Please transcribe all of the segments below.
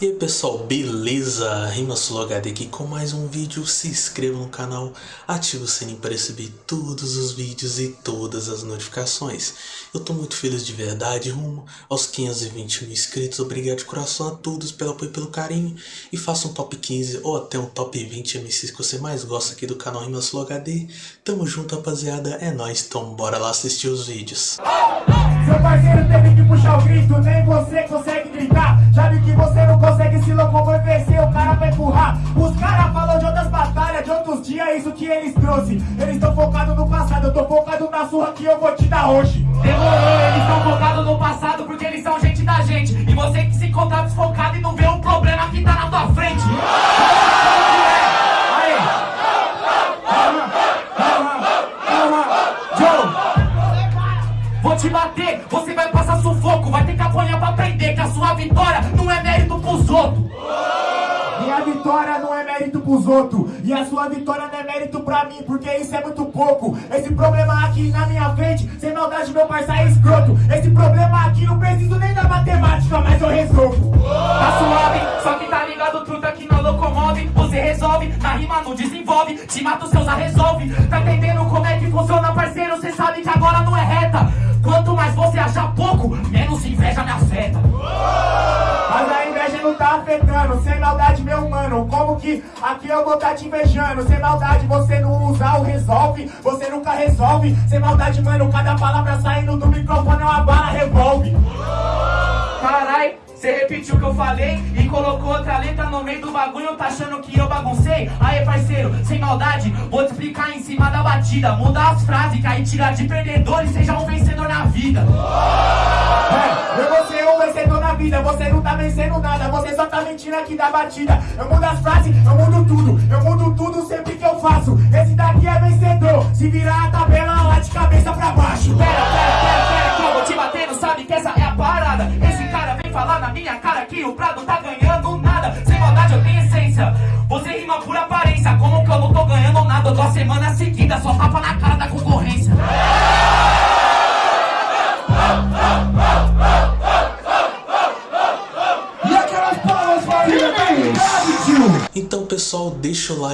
E aí pessoal, beleza? RimaSuloHD aqui com mais um vídeo, se inscreva no canal, ative o sininho para receber todos os vídeos e todas as notificações. Eu tô muito feliz de verdade, rumo aos 520 mil inscritos, obrigado de coração a todos pelo apoio e pelo carinho. E faça um top 15 ou até um top 20 MCs que você mais gosta aqui do canal RimaSuloHD. Tamo junto rapaziada, é nóis, então bora lá assistir os vídeos. Seu parceiro teve que puxar o grito, nem você consegue gritar. Já vi que você não consegue se locomover, vencer, o cara vai empurrar. Os caras falam de outras batalhas, de outros dias, é isso que eles trouxe. Eles estão focados no passado, eu tô focado na surra que eu vou te dar hoje. Demorou, eles estão focados no passado porque eles são gente da gente. E você que se encontra desfocado e não vê o problema que tá outros E a sua vitória não é mérito pra mim Porque isso é muito pouco Esse problema aqui na minha frente Sem maldade meu parceiro é escroto Esse problema aqui não preciso nem da matemática Mas eu resolvo Tá suave, só que tá ligado, truta que não locomove. Você resolve, na rima não desenvolve. Te mata os seus a resolve. Tá entendendo como é que funciona, parceiro? Cê sabe que agora não é reta. Quanto mais você achar pouco, menos inveja me afeta. Mas a inveja não tá afetando Sem maldade que aqui eu vou tá te invejando Sem maldade você não usa o resolve Você nunca resolve Sem maldade mano Cada palavra saindo do microfone é uma bala revolve Carai, você repetiu o que eu falei e colocou outra letra no meio do bagulho, tá achando que eu baguncei? Aê, parceiro, sem maldade, vou te explicar em cima da batida. Muda as frases, que aí tira de perdedor e seja um vencedor na vida. Vida Você não tá vencendo nada Você só tá mentindo aqui da batida Eu mudo as frases, eu mudo tudo Eu mudo tudo sempre que eu faço Esse daqui é vencedor Se virar a tabela lá de cabeça pra baixo Pera, pera, pera, pera, que eu vou te bater, não sabe que essa é a parada. Esse cara vem falar na minha cara que o Prado tá ganhando nada. Sem maldade, eu tenho essência.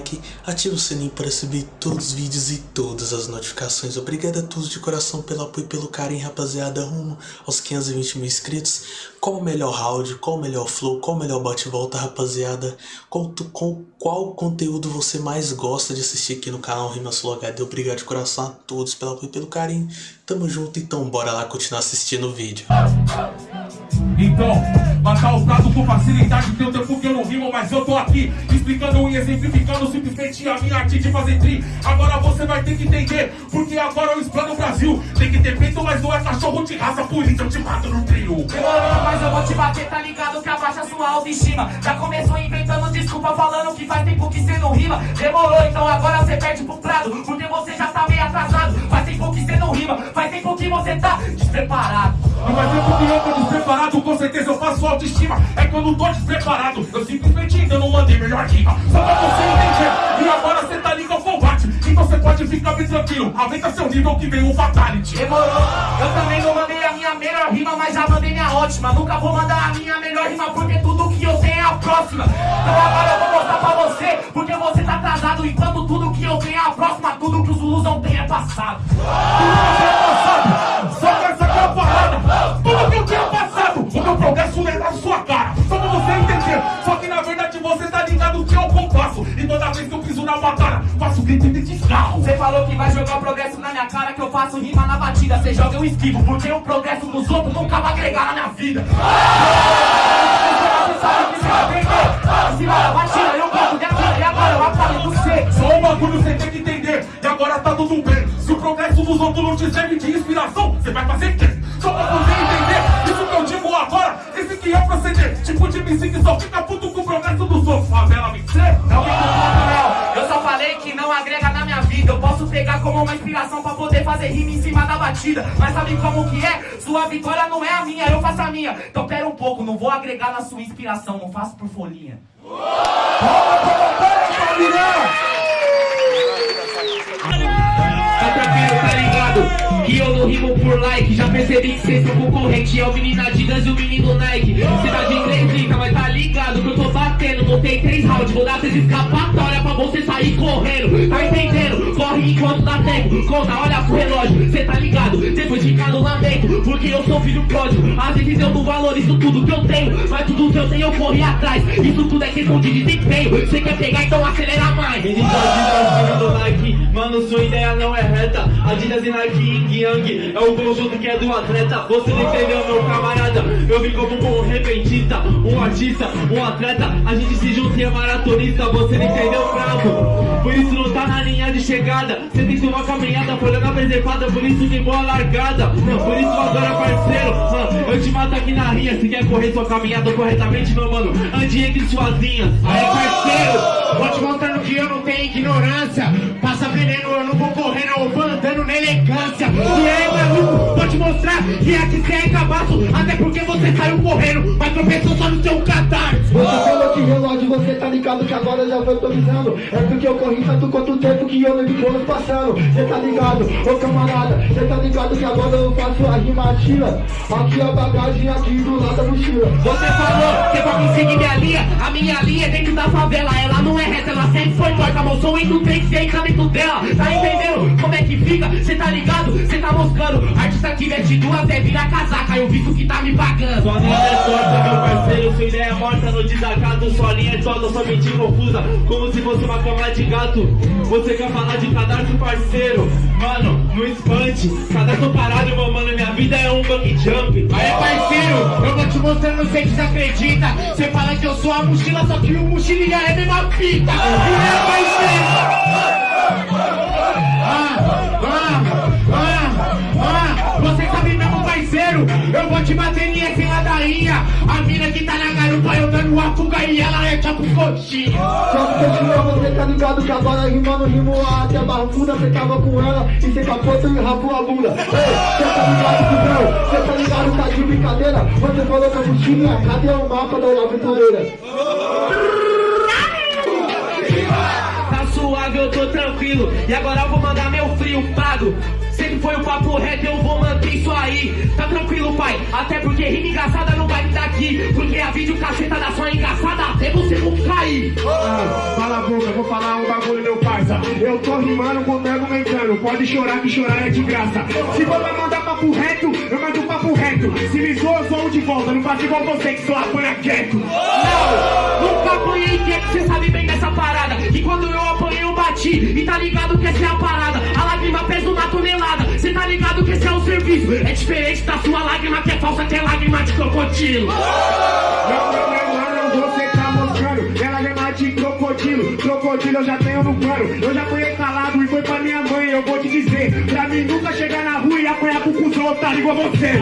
Like, ativa o sininho para receber todos os vídeos e todas as notificações. Obrigado a todos de coração pelo apoio e pelo carinho, rapaziada, rumo aos 520 mil inscritos. Qual o melhor round, qual o melhor flow, qual o melhor bate-volta, rapaziada? Qual, com qual conteúdo você mais gosta de assistir aqui no canal RimaSuloHD? Obrigado de coração a todos pelo apoio e pelo carinho. Tamo junto, então bora lá continuar assistindo o vídeo. Então, matar o prato com facilidade Tem um tempo que eu não rimo, mas eu tô aqui Explicando e exemplificando simplesmente a minha arte de fazer tri. Agora você vai ter que entender Porque agora eu explano o Brasil. Tem que ter peito, mas não é cachorro de raça Por isso eu te mato no trio. Demorou, mas eu vou te bater, tá ligado que abaixa sua autoestima. Já começou inventando desculpa, falando que faz tempo que cê não rima. Demorou, então agora cê perde pro prado Porque você já tá meio atrasado. Faz tempo que cê não rima, faz tempo que você tá despreparado. Não vai tempo que eu tô faço autoestima É que eu não tô despreparado Eu simplesmente ainda não mandei melhor rima Só pra você entender E agora cê tá ligado ao combate Então cê pode ficar bem tranquilo Aumenta seu nível que vem o fatality Demorou, eu também não mandei a minha melhor rima, mas já mandei minha ótima. Nunca vou mandar a minha melhor rima, porque tudo que eu tenho é a próxima. Então agora eu vou mostrar pra você, porque você tá atrasado. Enquanto tudo que eu tenho é a próxima, tudo que os Zulus não têm é passado. Só Você falou que vai jogar o progresso na minha cara, que eu faço rima na batida. Você joga eu esquivo, porque o progresso dos outros nunca vai agregar na minha vida. Que. Só um bagulho você tem que entender E agora tá tudo bem Se o progresso dos outros não te serve de inspiração Você vai fazer quem? Só pra você entender Isso que eu digo agora Esse que é o proceder Tipo de MC que só fica puto com o progresso dos outros Favela vencer Não vem com posso pegar como uma inspiração pra poder fazer rima em cima da batida. Mas sabe como que é? Sua vitória não é a minha, eu faço a minha. Então pera um pouco, não vou agregar na sua inspiração, não faço por folhinha. Tá tranquilo, tá ligado? Que eu não rimo por like. Já percebi que vocês são concorrente. É o menino Adidas e o menino Nike. Cidade round Vou dar três escapatória pra você sair correndo. Tá entendendo? Corre enquanto dá tempo. Conta, olha pro relógio, cê tá ligado? Depois de cada lamento Porque eu sou filho pródigo. Às vezes eu não valorizo tudo que eu tenho Mas tudo que eu tenho eu corri atrás. Isso tudo é questão de desempenho. Cê quer pegar então acelera mais. Ele tá Nike, mano sua ideia não é reta Adidas e Nike Ying Yang. É o conjunto que é do atleta Você não entendeu meu camarada. Eu vim como um repentista Um artista, um atleta. A gente se junta e é maratonista Você não entendeu bravo? Por isso não tá na linha de chegada. Você tem que uma caminhada folhando a preservada Por isso tem boa largada. Por isso agora parceiro Eu te mato aqui na rinha. Se quer correr sua caminhada corretamente meu mano Ande entre suas linhas Aí parceiro, vou te mostrando que eu não tenho ignorância. Passa veneno, eu não vou correndo, eu vou andando na elegância. E aí maluco, vou te mostrar que aqui cê é cabaço Até porque você saiu correndo, mas tropeçou só no seu catarse. Você falou que relógio, você tá ligado que agora já foi improvisando É porque eu corri tanto quanto tempo que eu lembro anos passando. Cê tá ligado, ô camarada, cê tá ligado que agora eu faço a rima tira. Aqui a bagagem, aqui do lado da mochila. Você falou que pra me seguir minha linha A minha linha é dentro da favela. Ela não é reta, ela sempre foi torta Moção em do trem, cê entra dentro dela. Tá entendendo como é que fica? Cê tá ligado? Cê tá moscando. Artista que veste duas é virar casaca. Eu visto que tá me pagando. Sua linha é torta, meu parceiro Sua ideia é morta no desacato Sua linha é toda, sua mente confusa. Como se fosse uma cama de gato. Você quer falar de cadastro, parceiro? Mano, no espante. Cadastro parado, meu mano Minha vida é um bug jump. Aí parceiro, eu vou te mostrando, cê desacredita. Cê fala que eu sou a mochila, só que o mochilinha é a mesma fita. E aí parceiro Eu vou te bater em sem ladainha A mina que tá na garupa eu dando uma fuga E ela é tipo coxinha Só que você tá ligado que agora rimando rimo até a barbuda Cê tava com ela e cê capotou e rapou a bunda. Ei, cê tá ligado cuzão, cê tá ligado, tá de brincadeira. Você falou que a mochilinha, cadê o mapa da aventureira? Tá suave, eu tô tranquilo. E agora eu vou mandar meu frio pago foi o papo reto, eu vou manter isso aí Tá tranquilo, pai Até porque rima engraçada não vai me dar aqui Porque a vídeo cacetada só é engraçada Até você não cair Ah, Cala a boca, vou falar um bagulho, meu parça. Eu tô rimando com argumentando. Pode chorar que chorar é de graça. Se for pra mandar papo reto, eu mando papo reto. Se me zoa, eu zoo de volta. Não faço igual você que só apanha quieto. Não, nunca apanhei quieto, cê sabe bem dessa parada Que quando eu apanhei bati E tá ligado que essa é a parada A lágrima pesa uma tonelada Cê tá ligado que esse é o serviço É diferente da sua lágrima que é falsa Que é lágrima de crocodilo Não, não, não, não, você tá mostrando. Ela é mais de crocodilo. Crocodilo eu já tenho no pano. Eu já apanhei calado e foi pra minha mãe. Eu vou te dizer. Pra mim nunca chegar na rua e apanhar com cuzão otário igual você.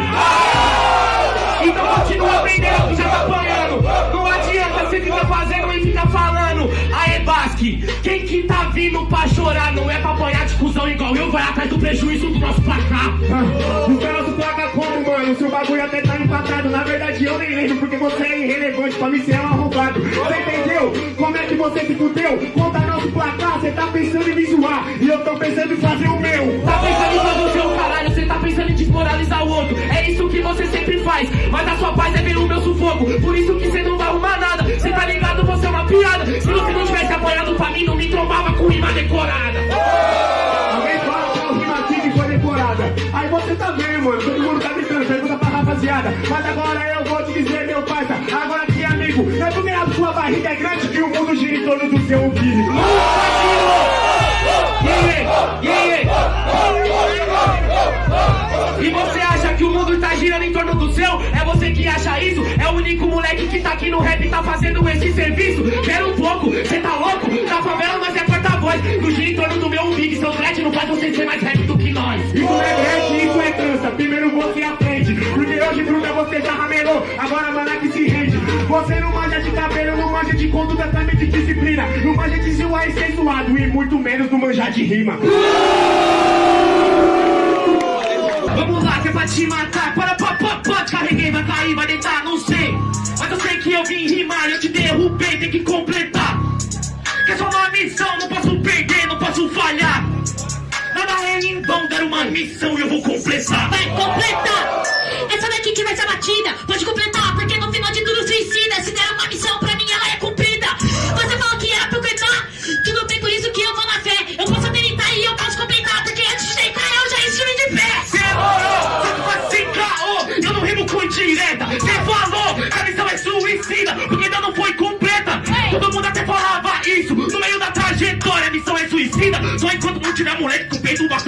Então continua aprendendo já tá apanhando Não você ficar fazendo e ficar falando Aê Basque, quem que tá vindo pra chorar Não é pra apanhar de cuzão igual eu Vai atrás do prejuízo do nosso placar Ah, O cara do placa como, mano? Seu bagulho até tá empatado. Na verdade, eu nem lembro porque você é irrelevante. Pra mim, você é um arrombado. Você entendeu? Como é que você se fudeu? Conta nosso placar, você tá pensando em me zoar. E eu tô pensando em fazer o meu. Tá pensando em fazer o seu caralho, você tá pensando em desmoralizar o outro É isso que você sempre faz, mas a sua paz é ver o meu sufoco Por isso que você não vai arrumar nada, agora eu vou te dizer, meu parça. Agora aqui, amigo, não é porque a sua barriga é grande que o mundo gira em torno do seu yeah. De conduta, também de disciplina. Não manja de zoar e ser zoado. E muito menos não manjar de rima. Vamos lá, que é pra te matar Para, pá, pá, carreguei, vai cair, vai deitar, não sei Mas eu sei que eu vim rimar, eu te derrubei, tem que completar Que é só uma missão, não posso perder, não posso falhar Nada é em vão, dar uma missão e eu vou completar vacina. Só enquanto não tiver moleque com peito bastante.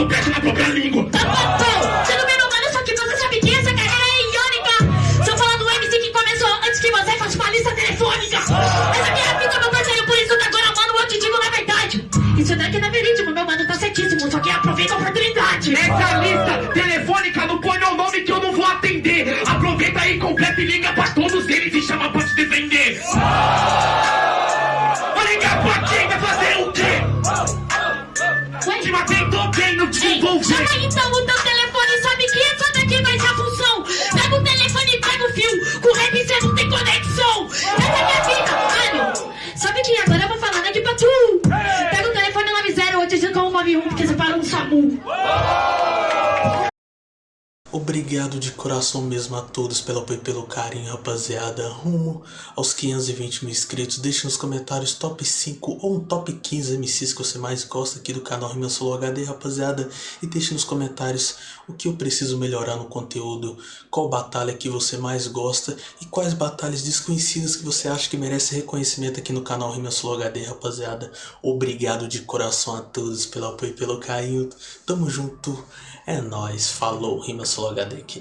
Look at me. obrigado de coração mesmo a todos pelo apoio e pelo carinho, rapaziada. Rumo aos 520 mil inscritos. Deixe nos comentários top 5 ou um top 15 MCs que você mais gosta aqui do canal Rima Solo HD, rapaziada. E deixe nos comentários o que eu preciso melhorar no conteúdo, qual batalha que você mais gosta e quais batalhas desconhecidas que você acha que merece reconhecimento aqui no canal Rima Solo HD, rapaziada. Obrigado de coração a todos pelo apoio e pelo carinho. Tamo junto. É nóis, falou, Rima Solo HD aqui.